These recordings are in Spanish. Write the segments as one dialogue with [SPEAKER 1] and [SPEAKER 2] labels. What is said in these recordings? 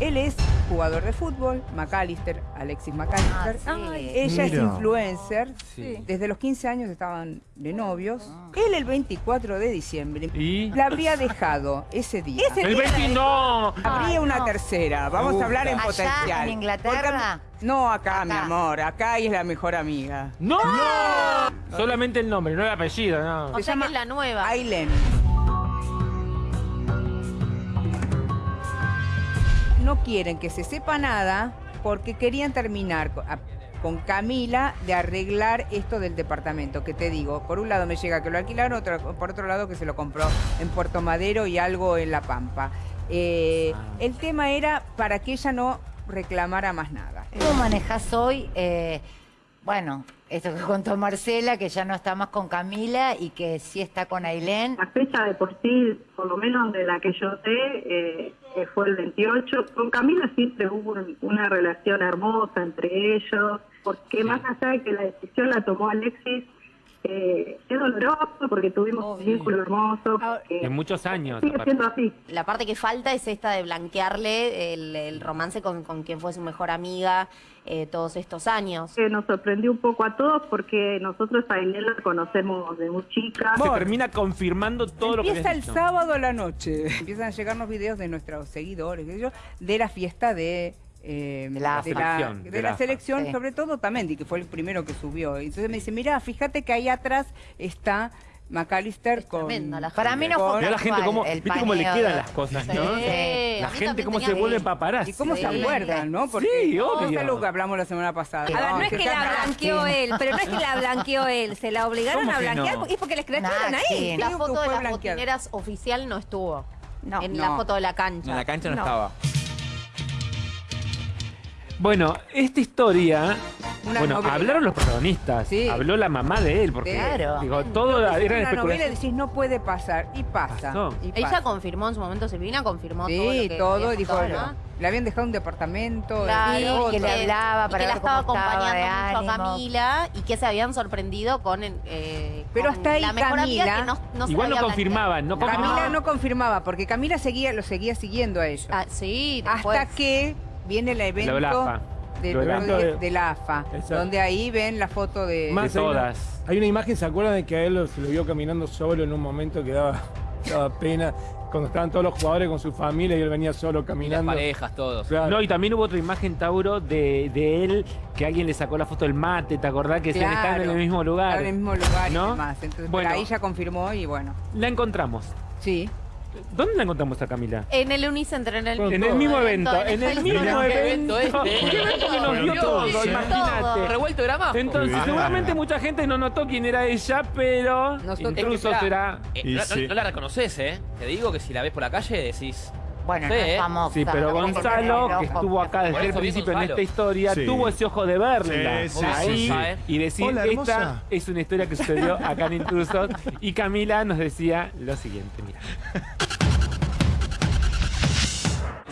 [SPEAKER 1] Él es jugador de fútbol, McAllister, Alexis McAllister.
[SPEAKER 2] Ah, sí.
[SPEAKER 1] Ella es influencer.
[SPEAKER 3] Sí.
[SPEAKER 1] Desde los 15 años estaban de novios.
[SPEAKER 2] Ah.
[SPEAKER 1] Él el 24 de diciembre
[SPEAKER 3] ¿Y?
[SPEAKER 1] la habría dejado ese día.
[SPEAKER 3] El 20 no.
[SPEAKER 1] Habría una
[SPEAKER 2] no.
[SPEAKER 1] tercera. Vamos a hablar en
[SPEAKER 2] gusta.
[SPEAKER 1] potencial.
[SPEAKER 2] ¿Allá en Inglaterra?
[SPEAKER 1] Porque- no, acá, mi amor. Acá ella es la mejor amiga.
[SPEAKER 3] ¡No! Solamente el nombre, no el apellido, no.
[SPEAKER 4] O
[SPEAKER 1] Se
[SPEAKER 4] sea
[SPEAKER 1] llama
[SPEAKER 4] que es la nueva.
[SPEAKER 1] Aileen. No quieren que se sepa nada porque querían terminar a- con Camila de arreglar esto del departamento, que te digo, por un lado me llega que lo alquilaron, otro- por otro lado que se lo compró en Puerto Madero y algo en La Pampa. Eh, el tema era para que ella no reclamara más nada.
[SPEAKER 2] ¿Cómo manejas hoy, eh, bueno, esto que contó Marcela, que ya no está más con Camila y que sí está con Ailén?
[SPEAKER 5] La fecha de por sí, por lo menos de la que yo sé, eh, que fue el 28. Con Camila siempre hubo un- una relación hermosa entre ellos, porque más allá de que la decisión la tomó Alexis, eh, es doloroso porque tuvimos un vínculo hermoso.
[SPEAKER 3] En muchos años.
[SPEAKER 5] sigue
[SPEAKER 3] aparte.
[SPEAKER 5] siendo así.
[SPEAKER 4] La parte que falta es esta de blanquearle el, el romance con, con quien fue su mejor amiga eh, todos estos años.
[SPEAKER 5] Que nos sorprendió un poco a todos porque nosotros a Inés la conocemos de muy chica.
[SPEAKER 3] Se termina confirmando todo lo que
[SPEAKER 1] Empieza el sábado a la noche. Empiezan a llegarnos videos de nuestros seguidores, de la fiesta de... eh,
[SPEAKER 2] De la
[SPEAKER 1] de
[SPEAKER 3] selección,
[SPEAKER 1] de
[SPEAKER 3] de
[SPEAKER 1] la
[SPEAKER 3] la
[SPEAKER 1] selección,
[SPEAKER 2] Sí.
[SPEAKER 1] sobre todo Tamendi, que fue el primero que subió. Entonces me dice, mira, fíjate que ahí atrás está McAllister
[SPEAKER 4] Es
[SPEAKER 1] con...
[SPEAKER 4] tremenda la
[SPEAKER 2] Para mí no
[SPEAKER 1] Con-
[SPEAKER 2] fue
[SPEAKER 3] Mirá la gente cómo,
[SPEAKER 2] el
[SPEAKER 3] ¿viste cómo le quedan las cosas,
[SPEAKER 2] Sí.
[SPEAKER 3] no?
[SPEAKER 4] Sí.
[SPEAKER 3] La gente cómo se vuelve paparazzi.
[SPEAKER 1] ¿Y cómo se acuerdan, no? Porque
[SPEAKER 3] Sí, obvio.
[SPEAKER 1] es algo que hablamos la semana pasada.
[SPEAKER 2] Sí.
[SPEAKER 6] A ver, no es
[SPEAKER 1] que
[SPEAKER 6] la blanqueó él, pero no es que la blanqueó él, se la obligaron
[SPEAKER 3] ¿Cómo
[SPEAKER 6] a
[SPEAKER 3] que
[SPEAKER 6] blanquear
[SPEAKER 3] no?
[SPEAKER 6] y es porque les crecieron
[SPEAKER 2] Nah,
[SPEAKER 6] ahí.
[SPEAKER 4] La foto de las botineras oficial no estuvo.
[SPEAKER 6] No.
[SPEAKER 4] en
[SPEAKER 1] No.
[SPEAKER 4] la foto de la cancha.
[SPEAKER 7] En la cancha No. estaba.
[SPEAKER 3] Bueno, esta historia.
[SPEAKER 1] Una
[SPEAKER 3] bueno,
[SPEAKER 1] novela.
[SPEAKER 3] hablaron los protagonistas.
[SPEAKER 1] Sí.
[SPEAKER 3] Habló la mamá de él, porque
[SPEAKER 2] Claro.
[SPEAKER 3] digo, todo era
[SPEAKER 1] Es una novela y
[SPEAKER 3] especulación.
[SPEAKER 1] decís, no puede pasar. Y pasa.
[SPEAKER 3] Pasó.
[SPEAKER 1] y
[SPEAKER 4] Ella
[SPEAKER 1] pasa.
[SPEAKER 4] confirmó en su momento, Silvina confirmó todo. lo
[SPEAKER 1] Sí,
[SPEAKER 4] que
[SPEAKER 1] todo,
[SPEAKER 4] había
[SPEAKER 1] dijo,
[SPEAKER 4] pasado,
[SPEAKER 1] no,
[SPEAKER 4] ¿no?
[SPEAKER 1] le habían dejado un departamento.
[SPEAKER 4] Claro,
[SPEAKER 1] y
[SPEAKER 2] y
[SPEAKER 1] otro.
[SPEAKER 2] que le hablaba
[SPEAKER 4] y
[SPEAKER 2] para
[SPEAKER 4] que la
[SPEAKER 2] ver cómo
[SPEAKER 4] estaba
[SPEAKER 2] estaba de
[SPEAKER 4] acompañando mucho a
[SPEAKER 2] ánimo.
[SPEAKER 4] Camila y que se habían sorprendido con, eh,
[SPEAKER 1] Pero
[SPEAKER 4] con
[SPEAKER 1] hasta ahí
[SPEAKER 4] la mejor amiga
[SPEAKER 1] Camila-
[SPEAKER 4] que no, no se
[SPEAKER 3] Igual no
[SPEAKER 4] había
[SPEAKER 3] confirmaban, no.
[SPEAKER 1] Camila no confirmaba, porque Camila seguía, lo seguía siguiendo a ellos.
[SPEAKER 4] Ah, sí, después.
[SPEAKER 1] Hasta que viene el evento
[SPEAKER 3] la AFA.
[SPEAKER 1] del
[SPEAKER 8] Lo del
[SPEAKER 1] otro
[SPEAKER 8] evento
[SPEAKER 1] día
[SPEAKER 8] de-
[SPEAKER 1] de la AFA,
[SPEAKER 8] Exacto.
[SPEAKER 1] donde ahí ven la foto de...
[SPEAKER 8] Más
[SPEAKER 3] De
[SPEAKER 8] hay una-
[SPEAKER 3] todas.
[SPEAKER 8] Hay una imagen, ¿se acuerdan de que a él lo- se lo vio caminando solo en un momento que daba, daba pena? Cuando estaban todos los jugadores con su familia y él venía solo
[SPEAKER 7] Y las
[SPEAKER 8] caminando.
[SPEAKER 7] parejas, todos.
[SPEAKER 8] Claro.
[SPEAKER 3] No, y también hubo otra imagen, Tauro, de, de él, que alguien le sacó la foto del mate, ¿te acordás? Que decían, están en
[SPEAKER 1] Claro,
[SPEAKER 3] el mismo lugar.
[SPEAKER 1] Están en el mismo lugar
[SPEAKER 3] ¿No?
[SPEAKER 1] y demás. Entonces,
[SPEAKER 3] Bueno.
[SPEAKER 1] por ahí ya confirmó y bueno,
[SPEAKER 3] La encontramos.
[SPEAKER 1] sí.
[SPEAKER 3] ¿Dónde la encontramos a Camila?
[SPEAKER 4] En el Unicenter, en el,
[SPEAKER 3] En el mismo evento, en el mismo
[SPEAKER 7] ¿Qué
[SPEAKER 3] evento.
[SPEAKER 7] evento este?
[SPEAKER 3] ¿Qué evento que nos dio todo? Imagínate.
[SPEAKER 7] Revuelto.
[SPEAKER 3] Entonces, seguramente mucha gente no notó quién era ella, pero incluso será.
[SPEAKER 7] eh, no, no-
[SPEAKER 8] sí.
[SPEAKER 7] no la reconoces, ¿eh? Te digo que si la ves por la calle decís.
[SPEAKER 2] Bueno,
[SPEAKER 7] Sí,
[SPEAKER 2] no
[SPEAKER 7] ¿eh?
[SPEAKER 2] es famosa.
[SPEAKER 3] Sí, pero Gonzalo, que estuvo acá desde el principio en esta historia,
[SPEAKER 8] Sí.
[SPEAKER 3] tuvo ese ojo de verla.
[SPEAKER 8] Sí, sí,
[SPEAKER 3] ahí
[SPEAKER 7] sí, sí.
[SPEAKER 3] y decir,
[SPEAKER 8] Hola,
[SPEAKER 3] esta es una historia que sucedió acá en Intrusos. Y Camila nos decía lo siguiente, mira.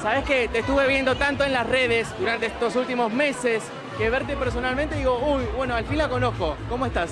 [SPEAKER 9] Sabes que te estuve viendo tanto en las redes durante estos últimos meses que verte personalmente digo, uy, bueno, al fin la conozco. ¿Cómo estás?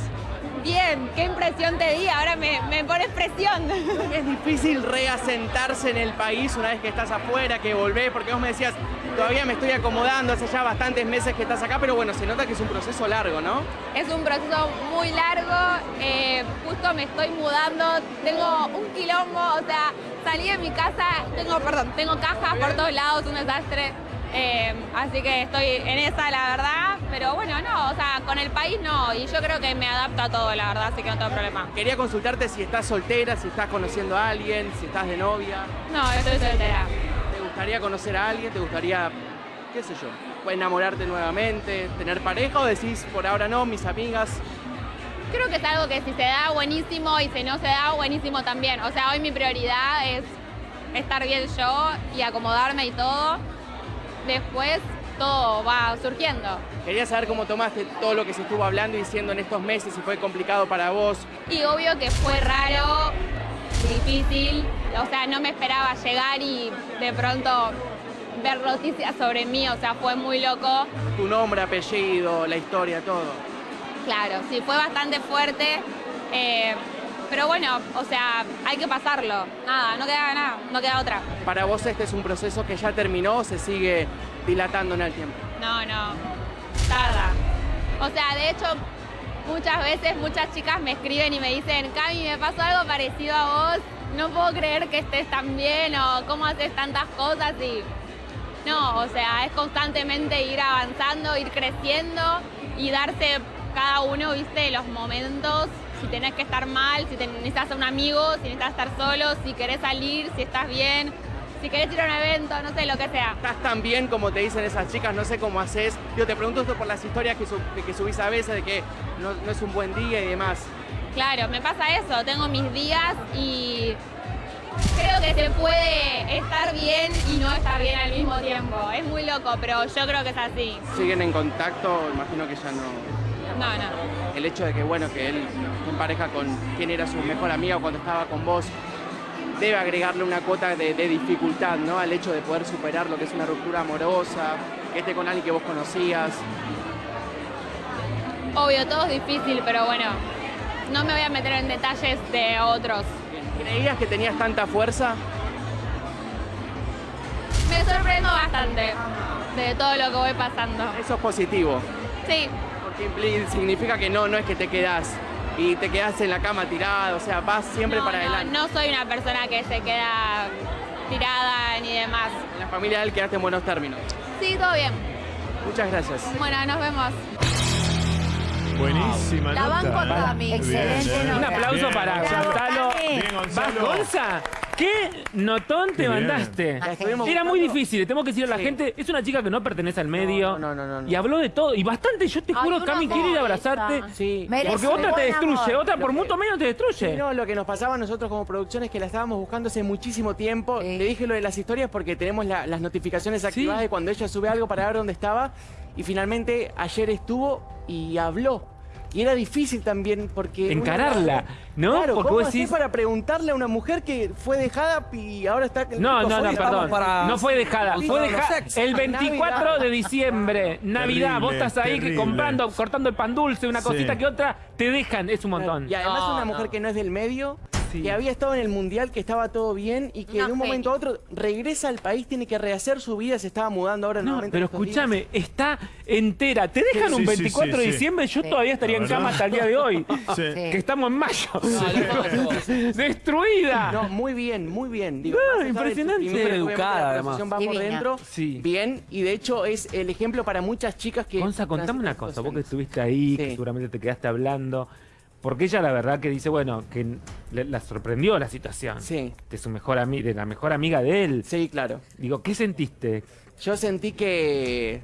[SPEAKER 6] Bien, qué impresión te di, ahora me, me pones presión.
[SPEAKER 9] Es difícil reasentarse en el país una vez que estás afuera, que volvés, porque vos me decías, todavía me estoy acomodando, hace ya bastantes meses que estás acá, pero bueno, se nota que es un proceso largo, ¿no?
[SPEAKER 6] Es un proceso muy largo, eh, justo me estoy mudando, tengo un quilombo, o sea, salí de mi casa, tengo, perdón, tengo cajas por todos lados, un desastre. eh, así que estoy en esa, la verdad, pero bueno, no, o sea, con el país no, y yo creo que me adapto a todo, la verdad, así que no tengo problema.
[SPEAKER 9] Quería consultarte si estás soltera, si estás conociendo a alguien, si estás de novia.
[SPEAKER 6] No, estoy soltera.
[SPEAKER 9] ¿Te gustaría conocer a alguien? ¿Te gustaría, qué sé yo, enamorarte nuevamente, tener pareja o decís, por ahora no, mis amigas?
[SPEAKER 6] Creo que es algo que si se da buenísimo y si no se da buenísimo también. O sea, hoy mi prioridad es estar bien yo y acomodarme y todo. Después todo va surgiendo.
[SPEAKER 9] Quería saber cómo tomaste todo lo que se estuvo hablando y diciendo en estos meses, si fue complicado para vos.
[SPEAKER 6] Y obvio que fue raro, difícil. O sea, no me esperaba llegar y de pronto ver noticias sobre mí. O sea, fue muy loco.
[SPEAKER 9] Tu nombre, apellido, la historia, todo.
[SPEAKER 6] Claro, sí, fue bastante fuerte. Eh, pero bueno, o sea, hay que pasarlo. Nada, no queda nada, no queda otra.
[SPEAKER 9] Para vos este es un proceso que ya terminó se sigue dilatando en el tiempo.
[SPEAKER 6] No, no, tarda. O sea, de hecho, muchas veces muchas chicas me escriben y me dicen, Cami, me pasó algo parecido a vos, no puedo creer que estés tan bien o cómo haces tantas cosas y... No, o sea, es constantemente ir avanzando, ir creciendo y darse cada uno, viste, los momentos, si tenés que estar mal, si necesitas a un amigo, si necesitas estar solo, si querés salir, si estás bien, si querés ir a un evento, no sé, lo que sea.
[SPEAKER 9] Estás tan bien como te dicen esas chicas, no sé cómo haces. Yo te pregunto esto por las historias que, sub- que subís a veces de que no, no es un buen día y demás.
[SPEAKER 6] Claro, me pasa eso, tengo mis días y creo que se puede estar bien y no estar bien al mismo tiempo. Es muy loco, pero yo creo que es así.
[SPEAKER 9] Siguen en contacto, imagino que ya no.
[SPEAKER 6] No, no.
[SPEAKER 9] El hecho de que, bueno, que él en pareja con quien era su mejor amiga cuando estaba con vos, debe agregarle una cuota de, de dificultad, ¿no? Al hecho de poder superar lo que es una ruptura amorosa, que esté con alguien que vos conocías.
[SPEAKER 6] Obvio, todo es difícil, pero bueno, no me voy a meter en detalles de otros.
[SPEAKER 9] ¿Creías que tenías tanta fuerza?
[SPEAKER 6] Me sorprendo bastante de todo lo que voy pasando.
[SPEAKER 9] Eso es positivo.
[SPEAKER 6] Sí,
[SPEAKER 9] Porque significa que no, no es que te quedás y te quedás en la cama tirada, o sea, vas siempre
[SPEAKER 6] no,
[SPEAKER 9] para
[SPEAKER 6] no,
[SPEAKER 9] adelante.
[SPEAKER 6] no soy una persona que se queda tirada ni demás.
[SPEAKER 9] En la familia de él quedaste en buenos términos.
[SPEAKER 6] Sí, todo bien.
[SPEAKER 9] Muchas gracias.
[SPEAKER 6] Bueno, nos vemos.
[SPEAKER 10] Buenísima
[SPEAKER 4] La
[SPEAKER 10] nota.
[SPEAKER 4] banco
[SPEAKER 10] ¿eh?
[SPEAKER 4] Cami.
[SPEAKER 2] Excelente
[SPEAKER 10] Bien,
[SPEAKER 2] nota.
[SPEAKER 3] Un aplauso
[SPEAKER 10] Bien,
[SPEAKER 3] para
[SPEAKER 10] Gonzalo.
[SPEAKER 2] Bien,
[SPEAKER 10] Bien,
[SPEAKER 3] ¿Vas,
[SPEAKER 10] Gonzalo.
[SPEAKER 3] Gonza? ¿Qué notón te
[SPEAKER 10] bien.
[SPEAKER 3] mandaste?
[SPEAKER 9] La estuvimos
[SPEAKER 3] Era muy
[SPEAKER 9] buscando.
[SPEAKER 3] difícil, tengo que decir a la
[SPEAKER 9] Sí.
[SPEAKER 3] gente, es una chica que no pertenece al medio.
[SPEAKER 9] No, no, no, no.
[SPEAKER 3] Y habló de todo. Y bastante, yo te
[SPEAKER 4] Ay,
[SPEAKER 3] juro,
[SPEAKER 4] una
[SPEAKER 3] Cami, quiere ir a abrazarte.
[SPEAKER 4] esa.
[SPEAKER 9] Sí.
[SPEAKER 2] Merece
[SPEAKER 3] Porque otra te
[SPEAKER 2] buen
[SPEAKER 3] destruye,
[SPEAKER 2] amor.
[SPEAKER 3] otra por mucho menos te destruye.
[SPEAKER 9] No, lo que nos pasaba a nosotros como producción es que la estábamos buscando hace muchísimo tiempo.
[SPEAKER 2] Sí.
[SPEAKER 9] Le dije lo de las historias porque tenemos la- las notificaciones activadas
[SPEAKER 3] Sí.
[SPEAKER 9] de cuando ella sube algo para ver dónde estaba. Y finalmente ayer estuvo y habló. Y era difícil también porque...
[SPEAKER 3] Encararla, ¿no?
[SPEAKER 9] Claro,
[SPEAKER 3] Porque
[SPEAKER 9] ¿cómo
[SPEAKER 3] vos decís-
[SPEAKER 9] para preguntarle a una mujer que fue dejada y ahora está...
[SPEAKER 3] No, no, no, perdón.
[SPEAKER 11] para-
[SPEAKER 3] No fue dejada.
[SPEAKER 11] Sí,
[SPEAKER 3] Fue dejada el 24
[SPEAKER 9] Navidad.
[SPEAKER 3] de diciembre, Navidad. Vos
[SPEAKER 10] Terrible,
[SPEAKER 3] estás ahí
[SPEAKER 10] terrible.
[SPEAKER 3] comprando, cortando el pan dulce, una
[SPEAKER 10] Sí.
[SPEAKER 3] cosita que otra, te dejan, es un montón.
[SPEAKER 9] Y además
[SPEAKER 11] No,
[SPEAKER 9] una mujer
[SPEAKER 11] no.
[SPEAKER 9] que no es del medio,
[SPEAKER 3] Sí.
[SPEAKER 9] que había estado en el mundial, que estaba todo bien y que de un momento a otro regresa al país, tiene que rehacer su vida, se estaba mudando ahora
[SPEAKER 3] No,
[SPEAKER 9] nuevamente.
[SPEAKER 3] pero escuchame, está entera. Te dejan
[SPEAKER 10] Sí,
[SPEAKER 3] un
[SPEAKER 10] sí,
[SPEAKER 3] 24 de
[SPEAKER 10] sí, sí.
[SPEAKER 3] diciembre, yo
[SPEAKER 2] Sí.
[SPEAKER 3] todavía estaría en cama hasta el día de hoy.
[SPEAKER 10] Sí.
[SPEAKER 3] Que estamos en mayo.
[SPEAKER 11] No,
[SPEAKER 3] Destruida.
[SPEAKER 9] No, muy bien, muy bien. Digo, del
[SPEAKER 3] impresionante.
[SPEAKER 9] obviamente,
[SPEAKER 11] educada,
[SPEAKER 9] la
[SPEAKER 11] además.
[SPEAKER 9] relación va por
[SPEAKER 2] Divina.
[SPEAKER 9] dentro.
[SPEAKER 3] Sí.
[SPEAKER 9] Bien, y de hecho es el ejemplo para muchas chicas que.
[SPEAKER 3] Gonza, contame una cosa, vos que estuviste ahí, que seguramente te quedaste hablando. Porque ella la verdad que dice, bueno, que le- la sorprendió la situación.
[SPEAKER 9] Sí.
[SPEAKER 3] De su mejor ami- de la mejor amiga de él.
[SPEAKER 9] Sí, claro.
[SPEAKER 3] Digo, ¿qué sentiste?
[SPEAKER 9] Yo sentí que.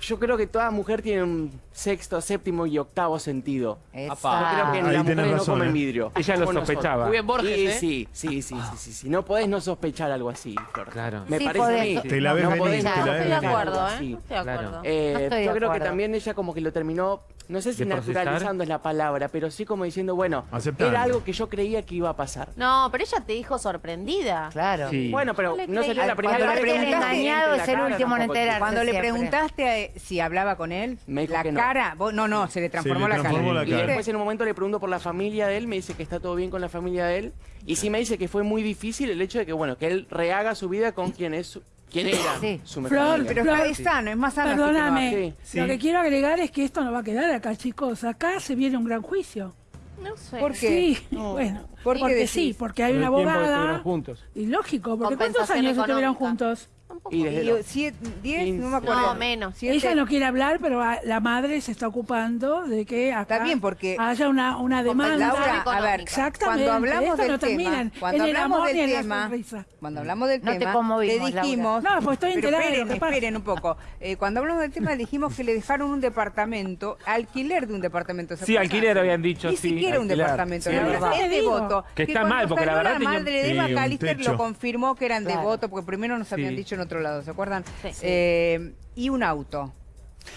[SPEAKER 9] Yo creo que toda mujer tiene un sexto, séptimo y octavo sentido.
[SPEAKER 2] Esa.
[SPEAKER 9] Yo creo que
[SPEAKER 10] Ahí
[SPEAKER 9] las mujeres no comen
[SPEAKER 10] ¿eh?
[SPEAKER 9] vidrio.
[SPEAKER 3] Ella lo sospechaba.
[SPEAKER 11] Muy bien, Borges,
[SPEAKER 9] Y
[SPEAKER 11] ¿eh?
[SPEAKER 9] sí, sí, sí, sí, sí, sí. No podés no sospechar algo así, Flor.
[SPEAKER 3] Claro.
[SPEAKER 9] Me
[SPEAKER 2] Sí,
[SPEAKER 9] parece a
[SPEAKER 2] podés.
[SPEAKER 9] mí.
[SPEAKER 10] Te la
[SPEAKER 9] no,
[SPEAKER 10] ves
[SPEAKER 9] no
[SPEAKER 10] venir,
[SPEAKER 9] podés
[SPEAKER 10] te
[SPEAKER 9] no
[SPEAKER 4] estoy de acuerdo, ¿eh? No estoy de acuerdo.
[SPEAKER 9] Eh,
[SPEAKER 2] No estoy de
[SPEAKER 9] yo creo que también ella como que lo terminó, no sé si naturalizando es la palabra, pero sí como diciendo, bueno,
[SPEAKER 10] Aceptando.
[SPEAKER 9] era algo que yo creía que iba a pasar.
[SPEAKER 4] No, pero ella te dijo sorprendida.
[SPEAKER 2] Claro.
[SPEAKER 3] Sí.
[SPEAKER 9] Bueno, pero
[SPEAKER 4] No
[SPEAKER 9] sería la primera
[SPEAKER 2] Cuando
[SPEAKER 9] vez que
[SPEAKER 2] engañado es el último en enterarse.
[SPEAKER 1] Cuando le preguntaste a- si hablaba con él,
[SPEAKER 9] Me dijo
[SPEAKER 1] la
[SPEAKER 9] que no.
[SPEAKER 1] cara, vos- no, no, se le transformó
[SPEAKER 10] le
[SPEAKER 1] la cara.
[SPEAKER 10] la
[SPEAKER 9] Y
[SPEAKER 10] cara.
[SPEAKER 9] después en un momento le pregunto por la familia de él, me dice que está todo bien con la familia de él. Y sí me dice que fue muy difícil el hecho de que, bueno, que él rehaga su vida con quien es su- quién era
[SPEAKER 2] Sí.
[SPEAKER 9] su mejor
[SPEAKER 12] Flor,
[SPEAKER 9] amiga.
[SPEAKER 1] Pero
[SPEAKER 12] Flor,
[SPEAKER 1] está- es sano, es más sano. así que
[SPEAKER 12] Perdóname,
[SPEAKER 9] Sí,
[SPEAKER 12] lo que quiero agregar es que esto no va a quedar acá, chicos. Acá se viene un gran juicio.
[SPEAKER 4] No sé.
[SPEAKER 1] ¿Por qué?
[SPEAKER 12] Sí, bueno,
[SPEAKER 1] ¿Por qué
[SPEAKER 12] porque
[SPEAKER 1] decís?
[SPEAKER 12] sí, porque hay una
[SPEAKER 8] el tiempo que
[SPEAKER 12] abogada.
[SPEAKER 8] estuvieron juntos.
[SPEAKER 12] Y lógico, porque ¿cuántos
[SPEAKER 4] Compensación
[SPEAKER 12] años estuvieron
[SPEAKER 4] económica.
[SPEAKER 12] juntos?
[SPEAKER 9] Y desde
[SPEAKER 1] no me acuerdo.
[SPEAKER 4] No, menos.
[SPEAKER 1] Siete.
[SPEAKER 12] Ella no quiere hablar, pero a- la madre se está ocupando de que acá
[SPEAKER 1] Está bien, porque-
[SPEAKER 12] haya una, una demanda.
[SPEAKER 1] Laura, a ver,
[SPEAKER 12] Exactamente.
[SPEAKER 1] cuando hablamos
[SPEAKER 12] esto
[SPEAKER 1] del
[SPEAKER 12] no
[SPEAKER 1] tema, cuando
[SPEAKER 12] el
[SPEAKER 1] hablamos
[SPEAKER 12] amor
[SPEAKER 1] del
[SPEAKER 12] ni en la
[SPEAKER 1] tema,
[SPEAKER 12] sonrisa.
[SPEAKER 1] cuando hablamos del
[SPEAKER 2] No te
[SPEAKER 1] tema,
[SPEAKER 2] conmovimos,
[SPEAKER 1] le dijimos,
[SPEAKER 12] Laura. No, pues estoy
[SPEAKER 1] pero
[SPEAKER 12] enterada de lo
[SPEAKER 1] esperen,
[SPEAKER 12] que pasa.
[SPEAKER 1] esperen un poco. Eh, cuando hablamos del tema dijimos que le dejaron un departamento, alquiler de un departamento. ¿se
[SPEAKER 3] Sí,
[SPEAKER 1] acuerdan?
[SPEAKER 3] alquiler habían dicho,
[SPEAKER 1] Ni
[SPEAKER 3] sí,
[SPEAKER 1] siquiera un
[SPEAKER 3] alquiler.
[SPEAKER 1] departamento,
[SPEAKER 3] Sí,
[SPEAKER 1] no,
[SPEAKER 3] es
[SPEAKER 1] era
[SPEAKER 3] verdad.
[SPEAKER 1] es devoto.
[SPEAKER 3] Que está
[SPEAKER 1] cuando
[SPEAKER 3] mal, porque la
[SPEAKER 1] salió
[SPEAKER 3] verdad
[SPEAKER 1] la
[SPEAKER 3] tenía-
[SPEAKER 1] madre de
[SPEAKER 10] Sí,
[SPEAKER 1] Eva
[SPEAKER 10] un
[SPEAKER 1] Calister
[SPEAKER 10] techo.
[SPEAKER 1] lo confirmó que eran devotos, porque primero nos habían
[SPEAKER 3] Sí.
[SPEAKER 1] dicho en otro lado, ¿se acuerdan?
[SPEAKER 4] Sí.
[SPEAKER 1] Eh, y un auto.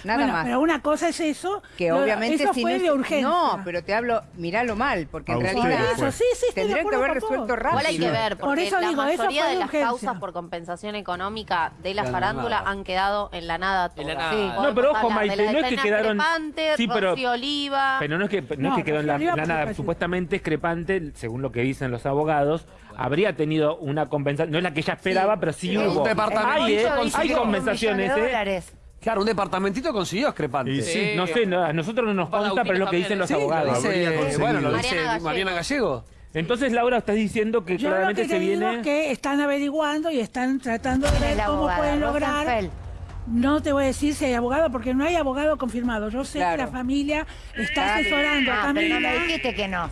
[SPEAKER 1] Nada
[SPEAKER 12] Bueno,
[SPEAKER 1] más.
[SPEAKER 12] Pero una cosa es eso.
[SPEAKER 1] Que
[SPEAKER 12] lo-
[SPEAKER 1] obviamente
[SPEAKER 12] eso
[SPEAKER 1] si
[SPEAKER 12] fue
[SPEAKER 1] no es-
[SPEAKER 12] de urgencia.
[SPEAKER 1] No, pero te hablo, miralo mal, porque en realidad
[SPEAKER 12] Por eso, sí, sí, de
[SPEAKER 1] tendrían que haber resuelto rápido.
[SPEAKER 4] Igual hay que ver,
[SPEAKER 12] Por
[SPEAKER 4] porque
[SPEAKER 12] eso
[SPEAKER 4] la
[SPEAKER 12] digo, eso
[SPEAKER 4] mayoría
[SPEAKER 12] fue
[SPEAKER 4] de
[SPEAKER 12] de
[SPEAKER 4] las causas por compensación económica de la farándula
[SPEAKER 10] nada.
[SPEAKER 4] han quedado en la nada todas.
[SPEAKER 7] En la nada.
[SPEAKER 4] Sí,
[SPEAKER 7] No,
[SPEAKER 3] pero ojo, Maite, no es que quedaron-
[SPEAKER 4] Crepante,
[SPEAKER 3] Sí, pero-
[SPEAKER 4] Rocío Oliva.
[SPEAKER 3] Pero no es que, no es que quedó en la, la
[SPEAKER 12] por
[SPEAKER 3] nada. Supuestamente discrepante, según lo que dicen los abogados, habría tenido una compensación. No es la que ella esperaba, pero sí,
[SPEAKER 10] Sí,
[SPEAKER 3] hubo.
[SPEAKER 10] un departamento
[SPEAKER 3] Hay, eh, compensaciones,
[SPEAKER 10] Claro, un departamentito consiguió discrepante.
[SPEAKER 8] Y
[SPEAKER 3] Sí, no sé, no, a nosotros no nos consta, pero es lo que dicen los
[SPEAKER 10] lo
[SPEAKER 3] abogados.
[SPEAKER 10] dice, bueno, lo dice
[SPEAKER 4] Mariana
[SPEAKER 10] Mariana Gallego.
[SPEAKER 3] Entonces, Laura, estás diciendo que
[SPEAKER 12] Yo lo
[SPEAKER 3] claramente
[SPEAKER 12] que
[SPEAKER 3] se
[SPEAKER 12] digo
[SPEAKER 3] viene.
[SPEAKER 12] es que están averiguando y están tratando de
[SPEAKER 2] ¿Quién es
[SPEAKER 12] ver cómo pueden lograr.
[SPEAKER 2] Rosenfeld.
[SPEAKER 12] No te voy a decir si hay abogado, porque no hay abogado confirmado. Yo sé
[SPEAKER 1] Claro.
[SPEAKER 12] que la familia está
[SPEAKER 1] Claro.
[SPEAKER 12] asesorando a
[SPEAKER 2] Ah, pero no
[SPEAKER 12] Camila.
[SPEAKER 2] me dijiste que no.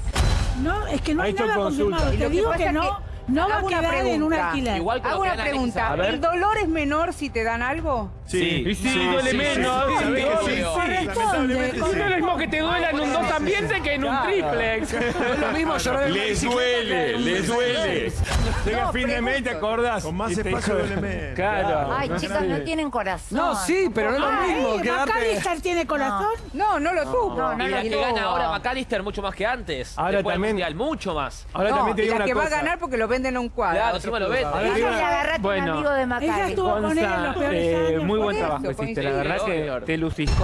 [SPEAKER 12] No, es que no
[SPEAKER 8] Ha
[SPEAKER 12] hay nada
[SPEAKER 8] consulta.
[SPEAKER 12] confirmado. Te digo que no,
[SPEAKER 1] que-
[SPEAKER 12] no va a
[SPEAKER 1] hago una
[SPEAKER 12] quedar en un
[SPEAKER 1] pregunta.
[SPEAKER 12] alquiler.
[SPEAKER 7] Igual con
[SPEAKER 1] Hago
[SPEAKER 7] que
[SPEAKER 1] una pregunta. ¿El dolor es menor si te dan algo?
[SPEAKER 7] Sí.
[SPEAKER 3] Sí, duele
[SPEAKER 7] sí,
[SPEAKER 3] menos.
[SPEAKER 7] sí,
[SPEAKER 3] sí,
[SPEAKER 7] sí,
[SPEAKER 3] obvio.
[SPEAKER 7] sí, sí.
[SPEAKER 12] Corresponde.
[SPEAKER 3] No es lo mismo que te duela en un dos ambientes que en un triplex.
[SPEAKER 10] Es lo mismo llorar en
[SPEAKER 8] Les duele,
[SPEAKER 10] que
[SPEAKER 8] les duele. Llega
[SPEAKER 1] No,
[SPEAKER 8] fin de mes y te acordás.
[SPEAKER 11] Con más espacio duele menos.
[SPEAKER 3] Claro.
[SPEAKER 2] Ay, chicas, no tienen corazón.
[SPEAKER 10] No, sí, pero no es lo mismo.
[SPEAKER 12] eh,
[SPEAKER 10] quedarte-
[SPEAKER 12] ¿Macalister tiene corazón?
[SPEAKER 1] No, no lo tuvo.
[SPEAKER 2] No, no
[SPEAKER 7] y la que gana ahora McAllister mucho más que antes.
[SPEAKER 8] Ahora también-
[SPEAKER 7] Mundial, mucho más.
[SPEAKER 8] Ahora también te
[SPEAKER 1] y
[SPEAKER 8] digo
[SPEAKER 1] que va a ganar porque lo venden en un cuadro.
[SPEAKER 7] Claro, encima lo venden.
[SPEAKER 8] Ahora
[SPEAKER 2] Ella le agarraste un
[SPEAKER 3] Bueno.
[SPEAKER 2] amigo de
[SPEAKER 12] Ella
[SPEAKER 2] Macari.
[SPEAKER 12] estuvo con él en los peores
[SPEAKER 3] eh,
[SPEAKER 12] años.
[SPEAKER 3] muy buen trabajo hiciste, la verdad que te luciste.